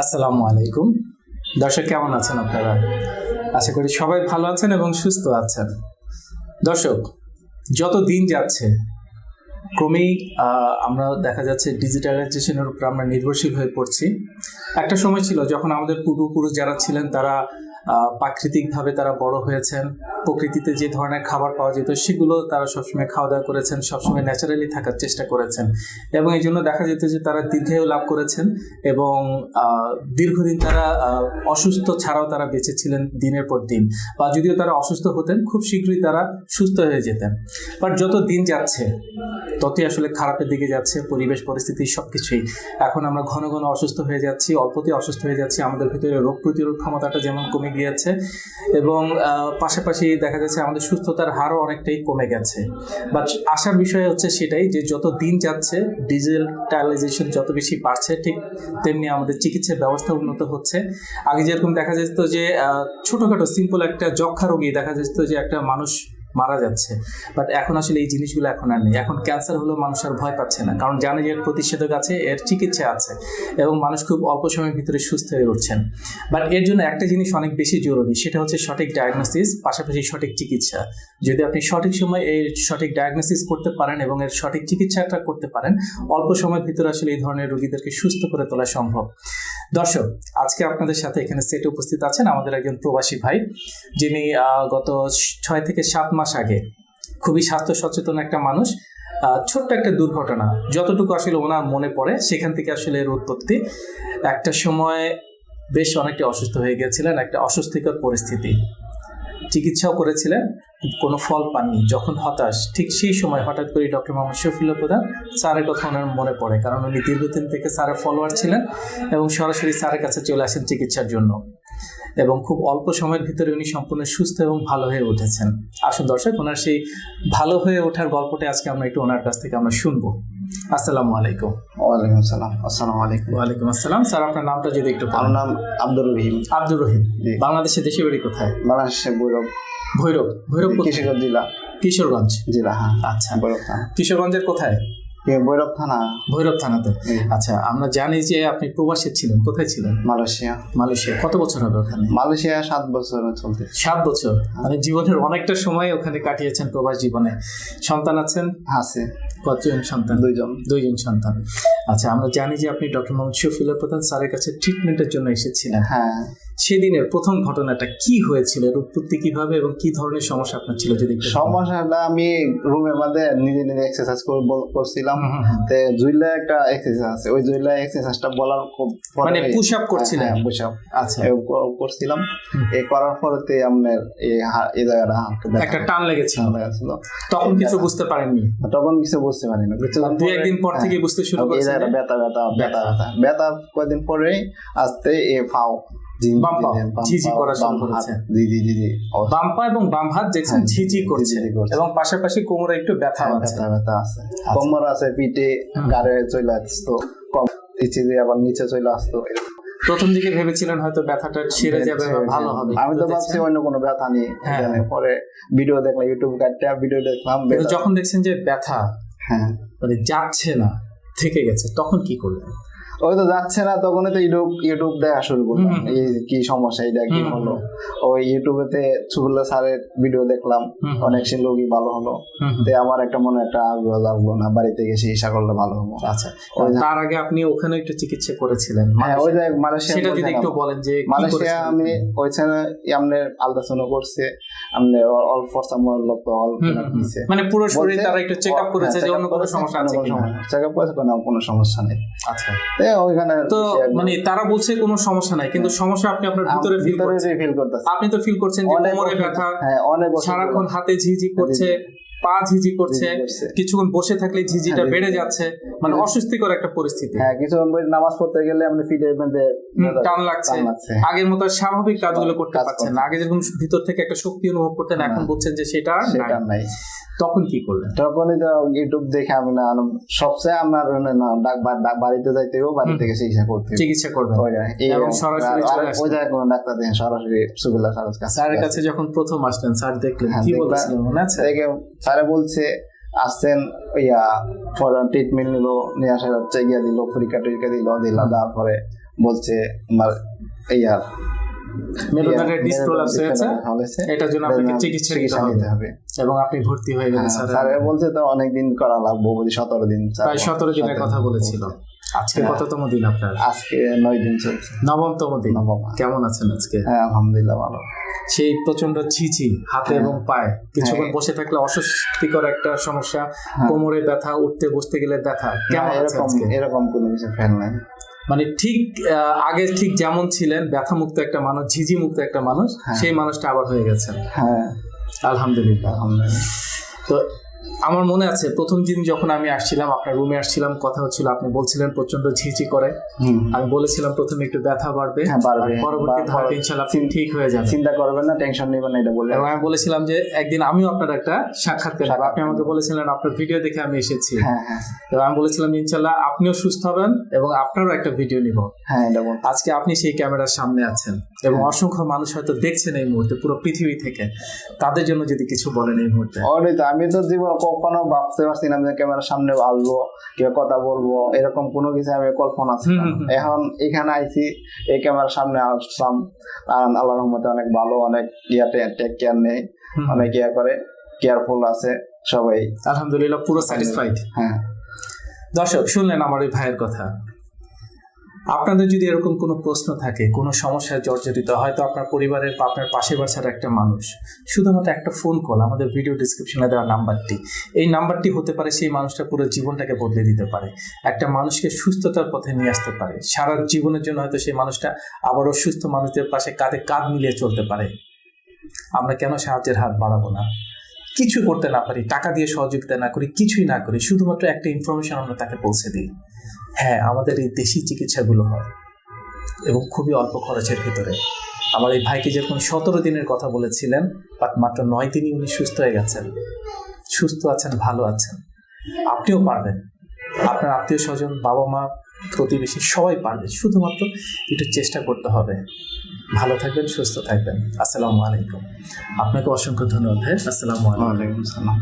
আসসালামু আলাইকুম। দর্শক, কেমন আছেন আপনারা? আশা করি সবাই ভালো আছেন এবং সুস্থ আছেন। দর্শক, যত দিন যাচ্ছে, ক্রমেই আমরা দেখা যাচ্ছে ডিজিটালাইজেশনের উপর আমরা নির্ভরশীল হয়ে পড়ছি। একটা সময় ছিল যখন আমাদের পূর্বপুরুষ যারা ছিলেন, তারা প্রাকৃতিকভাবে তারা বড় হয়েছেন। প্রকৃতিতে যে ধরনের খাবার পাওয়া যেত, সেগুলো তারা সবসময় খাওয়া দাওয়া করেছেন, সবসময় ন্যাচারালি থাকার চেষ্টা করেছেন। এবং এই জন্য দেখা যেত যে তারা দীর্ঘায়ু লাভ করেছেন এবং দীর্ঘদিন তারা অসুস্থ ছাড়াও তারা বেঁচে ছিলেন দিনের পর দিন। বা যদিও তারা অসুস্থ হতেন, খুব শীঘ্রই তারা সুস্থ হয়ে যেতেন। বাট যত দিন যাচ্ছে, ততই আসলে খারাপের দিকে যাচ্ছে, পরিবেশ, পরিস্থিতি সব কিছুই এখন আমরা ঘন ঘন অসুস্থ হয়ে যাচ্ছি, অল্পতেই অসুস্থ হয়ে যাচ্ছি, আমাদের ভিতরে রোগ প্রতিরোধ ক্ষমতাটা যেমন কমে গিয়েছে এবং পাশাপাশি দেখা যাচ্ছে আমাদের সুস্থতার হারও অনেকটাই কমে গেছে। বাট আসার বিষয় হচ্ছে সেটাই যে যত দিন যাচ্ছে ডিজিটালাইজেশন যত বেশি বাড়ছে, ঠিক তেমনি আমাদের চিকিৎসা ব্যবস্থা উন্নত হচ্ছে। আগে যেরকম দেখা যেত যে ছোটখাটো সিম্পল একটা যক্ষা রোগী দেখা যেত যে একটা মানুষ মারা যাচ্ছে। বাট এখন আসলে এই জিনিসগুলো এখন আর নেই। এখন ক্যান্সার হলেও মানুষ আর ভয় পাচ্ছে না। কারণ জানে যে এর প্রতিষেধক আছে, এর চিকিৎসা আছে। এবং মানুষ খুব অল্প সময়ের ভিতরে সুস্থ হয়ে উঠছেন। বাট এর জন্য একটা জিনিস অনেক বেশি জরুরি, সেটা হচ্ছে সঠিক ডায়াগনোসিস পাশাপাশি সঠিক চিকিৎসা। যদি আপনি সঠিক সময় এই সঠিক ডায়াগনোসিস করতে পারেন এবং এর সঠিক চিকিৎসাটা করতে পারেন, অল্প সময়ের ভিতরে আসলে এই ধরনের রোগীদেরকে সুস্থ করে তোলা সম্ভব। দর্শক, আজকে আপনাদের সাথে এখানে সেটে উপস্থিত আছেন আমাদের একজন প্রবাসী ভাই, যিনি গত ছয় থেকে সাত মাস আগে খুবই স্বাস্থ্য সচেতন একটা মানুষ। ছোট্ট একটা দুর্ঘটনা, যতটুকু আসলে ওনার মনে পড়ে, সেখান থেকে আসলে এর উৎপত্তি। একটা সময় বেশ অনেকটা অসুস্থ হয়ে গেছিলেন, একটা অস্বস্তিকর পরিস্থিতি। চিকিৎসাও করেছিলেন কোনো ফল পাননি যখন হতাশ ঠিক সেই সময় হঠাৎ করে ডক্টর মোহাম্মদ শফিউল্লাহ প্রধান স্যারের কথা ওনার মনে পড়ে কারণ উনি দীর্ঘদিন থেকে স্যারের ফলোয়ার ছিলেন এবং সরাসরি স্যারের কাছে চলে আসেন চিকিৎসার জন্য। এবং খুব অল্প সময়ের ভিতরে উনি সম্পূর্ণ সুস্থ এবং ভালো হয়ে উঠেছেন। আসুন দর্শক ওনার সেই ভালো হয়ে ওঠার গল্পটা আজকে আমরা একটু ওনার কাছ থেকে আমরা শুনব। আসসালামু আলাইকুম। ওয়ালাইকুম আসসালাম। আসসালামু আলাইকুম। ওয়ালাইকুম আসসালাম। স্যার আপনার নামটা যদি একটু আমার নাম আব্দুর রহিম। আব্দুর রহিম। বাংলাদেশে দেশে বাড়ি কোথায়? বাংলাদেশে বৈরব। ভৈরব ভৈরব? কিশোরগঞ্জ জেলা। কিশোরগঞ্জ জেলা হ্যাঁ। আচ্ছা। বৈরব থানা। কিশোরগঞ্জের কোথায়? এ বৈরব থানা। ভৈরব থানাতে। আচ্ছা আমরা জানি যে আপনি প্রবাসে ছিলেন। কোথায় ছিলেন? মালয়েশিয়া। মালয়েশিয়া। কত বছর হবে ওখানে? মালয়েশিয়া সাত বছর চলতে সাত বছর? মানে জীবনের অনেকটা সময় ওখানে কাটিয়েছেন প্রবাস জীবনে। সন্তান আছেন? আছে। কতজন সন্তান? দুইজন। দুইজন সন্তান। আচ্ছা আমরা জানি যে আপনি ডক্টর মোহাম্মদ শফিউল্লাহ প্রধান স্যারের কাছে ট্রিটমেন্টের জন্য এসেছিলেন। হ্যাঁ। সেদিনের প্রথম ঘটনাটা কি হয়েছিল? এর উৎপত্তি কীভাবে এবং কি ধরনের সমস্যা আপনার ছিল যদি। সমস্যাটা আমি রুমের মধ্যে নিজে নিজে এক্সারসাইজ করছিলাম। তে জুইলা একটা এক্সারসাইজ আছে। ওই জুইলা এক্সারসাইজটা বলার মানে পুশ আপ করছিলেন? হ্যাঁ পুশ আপ আচ্ছা করছিলাম। এই করার পরেতে আপনার এই এই জায়গাটা একটা টান লেগেছিল। লাগছিল। তখন কিছু বুঝতে পারেননি? তখন কিছু বুঝতে পারি না কিছু দুই একদিন পর থেকে বুঝতে শুরু করেছি এই জায়গাটা ব্যথা ব্যথা ব্যথা ব্যথা। ব্যথা। কয়েকদিন পরে আস্তে এ ফাও। জি বাম পাও, বাম ঝিঝি করা শুরু করেছে। জি জি জি জি। ও, এবং বাম হাত দেখছেন হ্যাঁ, ঝিঝি করছে। এবং পাশাপাশি কোমরে একটু ব্যথা হ্যাঁ, আছে। ব্যথা ব্যথা আছে। কোমর আছে পিঠে গাড়ে চলে আসতো। কম নিচে দিয়ে আবার নিচে চলে আসতো। প্রথম দিকে ভেবেছিলেন হয়তো ব্যথাটা সেরে যাবে বা ভালো হবে। আমি তো ভাবছি অন্য কোনো ব্যথা নেই। হ্যাঁ। পরে ভিডিও দেখলাম ইউটিউব কাটটা ভিডিও দেখলাম যখন দেখছেন যে ব্যথা হ্যাঁ। মানে যাচ্ছে না থেকে গেছে তখন কি করলেন? ওই তো যাচ্ছে না তখনই তো ইউটিউব ইউটিউব দেখা শুরু করলাম। এই কি সমস্যা এটা কি। হলো? ওই ইউটিউবেতে সুবুল্লা স্যারের ভিডিও দেখলাম অনেক সে লোকই ভালো হলো। তে আমার একটা মনে একটা আগ্রহ লাগল না বাড়িতে গিয়ে চিকিৎসা করলে ভালো হব আচ্ছা তার আগে আপনি ওখানে একটু চিকিৎসা করেছিলেন? হ্যাঁ ওই যে মালয়েশিয়া সেটা যদি একটু বলেন যে মালয়েশিয়া আমি ওইখানে আমনে আলট্রাসাউন্ড করছে আমনে অল ফরসা অল মানে পুরো শরীর তারা একটু চেক আপ করেছে যে অন্য কোনো সমস্যা আছে কিনা চেক আপ করেছে কোনো সমস্যা নেই। আচ্ছা। ওইখানে তো মানে তারা বলছে কোনো সমস্যা নাই কিন্তু সমস্যা আপনি আপনার ভিতরে ফিল করছেন। আপনি তো ফিল করছেন যে কোমরে ব্যথা হ্যাঁ অনেক সারাক্ষণ হাতে ঝিঝি করছে। পা ঝিঝি করছে কিছুক্ষণ বসে থাকলে ঝিঝিটা হ্যাঁ, বেড়ে যাচ্ছে মানে অস্বস্তিকর একটা পরিস্থিতি। হ্যাঁ কিছু নামাজ পড়তে গেলে আমরা ফিটের মধ্যে টান লাগছে। আগের মতো স্বাভাবিক কাজগুলো করতে পারছেন না। আগে যেরকম ভিতর থেকে একটা শক্তি অনুভব করতেন এখন বলছেন যে সেটা নাই। তখন কি করলেন? তখনই তো ইউটিউব দেখে আমি না সবচেয়ে আমার বাড়িতে যাইতে হবে বাড়ি থেকে চিকিৎসা করতে চিকিৎসা করবেন। এই এবং সরাসরি। ওই জায়গায় কোনো ডাক্তার দেখেন সরাসরি সুগুল্লা স্যারের কাছে যখন প্রথম আসলেন স্যার দেখলেন হ্যাঁ, কি। বলেছিলেন মনে আছে? স্যারে বলছে আসছেন ইয়া ফর ট্রিটমেন্ট নিল নিয়ে আসা হচ্ছে ইয়া দিল পরীক্ষা টরীক্ষা দিল দিল তারপরে বলছে আমার ইয়ার মেরুদণ্ডের ডিস হয়েছে হয়েছে। এটার জন্য আপনাকে চিকিৎসা নিতে হবে। এবং আপনি ভর্তি হয়ে গেলেন হ্যাঁ, স্যার। বলছে তো অনেকদিন করা লাগবো বলি সতেরো দিন প্রায় সতেরো দিনের কথা বলেছিল। আজকে হ্যাঁ। কততম দিন আপনার? আজকে নয় দিন চলছে। নবমতম দিন। নবম। কেমন আছেন আজকে? হ্যাঁ আলহামদুলিল্লাহ ভালো। সেই প্রচণ্ড ছিচি হাতে হ্যাঁ। এবং পায়ে। কিছুক্ষণ হ্যাঁ। বসে থাকলে অস্বস্তিকর একটা সমস্যা। কোমরে ব্যথা উঠতে বসতে গেলে ব্যথা। কেমন আছে এরকম এরকম কোনো কিছু ফেল নাই। মানে ঠিক আহ, আগে ঠিক যেমন ছিলেন ব্যথা মুক্ত একটা মানুষ ঝিঝি মুক্ত একটা মানুষ। সেই মানুষটা আবার হয়ে গেছেন। হ্যাঁ। আলহামদুলিল্লাহ। আলহামদুলিল্লাহ। তো আমার মনে আছে প্রথম দিন যখন আমি আসছিলাম আপনার রুমে আসছিলাম কথা হচ্ছিল আপনি বলছিলেন প্রচণ্ড ঝিঝি করে। আমি বলেছিলাম প্রথমে একটু ব্যথা বাড়বে হ্যাঁ, পরবর্তী ধাপে ঠিক হয়ে যাবে। চিন্তা করবেন না টেনশন নেবেন না এটা বলে এবং আমি বলেছিলাম যে একদিন আমিও আপনার একটা সাক্ষাৎ পেলাম আপনি আমাকে বলেছিলেন আপনার ভিডিও দেখে আমি এসেছি। হ্যাঁ হ্যাঁ। এবং আমি বলেছিলাম ইনশাল্লাহ আপনিও সুস্থ হবেন এবং আপনারও একটা ভিডিও নিব। হ্যাঁ আজকে আপনি সেই ক্যামেরার সামনে আছেন। এবং অসংখ্য মানুষ হয়তো দেখছেন এই মুহূর্তে পুরো পৃথিবী থেকে। তাদের জন্য যদি কিছু বলেন এই মুহূর্তে। তো আমি তো জীবন কখনো ভাবতে পারছি না যে ক্যামেরার সামনে আসব কিংবা কথা বলব এরকম কোনো কিছু আমি কল্পনা ছিল। এখন এখানে আইছি এই ক্যামেরার সামনে আসলাম আর আল্লাহ রহমতে অনেক ভালো অনেক ইয়াতে টেক কেয়ার নেই অনেক ইয়া করে কেয়ারফুল আছে সবাই। আলহামদুলিল্লাহ পুরো স্যাটিসফাইড হ্যাঁ। দর্শক শুনলেন আমার ওই ভাইয়ের কথা। আপনাদের যদি এরকম কোনো প্রশ্ন থাকে, কোনো সমস্যায় জর্জরিত, হয়তো আপনার পরিবারের বা আপনার পাশে বাসার একটা মানুষ, শুধুমাত্র একটা ফোন কল আমাদের ভিডিও ডিসক্রিপশনে দেওয়া নাম্বারটি এই নাম্বারটি হতে পারে সেই মানুষটা পুরো জীবনটাকে বদলে দিতে পারে। একটা মানুষকে সুস্থতার পথে নিয়ে আসতে পারে। সারা জীবনের জন্য হয়তো সেই মানুষটা আবারও সুস্থ মানুষদের পাশে কাঁধে কাঁধ মিলিয়ে চলতে পারে। আমরা কেন সাহায্যের হাত বাড়াবো না? কিছু করতে না পারি, টাকা দিয়ে সহযোগিতা না করি, কিছুই না করি, শুধুমাত্র একটা ইনফরমেশন আমরা তাকে পৌঁছে দিই। হ্যাঁ আমাদের এই দেশি চিকিৎসাগুলো হয় এবং খুবই অল্প খরচের ভিতরে। আমার এই ভাইকে যেরকম সতেরো দিনের কথা বলেছিলেন, বাট মাত্র নয় দিনই উনি সুস্থ হয়ে গেছেন। সুস্থ আছেন, ভালো আছেন। আপনিও পারবেন। আপনার আত্মীয় স্বজন বাবা মা প্রতিবেশী সবাই পারবে। শুধুমাত্র একটু চেষ্টা করতে হবে। ভালো থাকবেন সুস্থ থাকবেন। আসসালামু আলাইকুম। আপনাকে অসংখ্য ধন্যবাদ আসসালামু আলাইকুম। ওয়ালাইকুম সালাম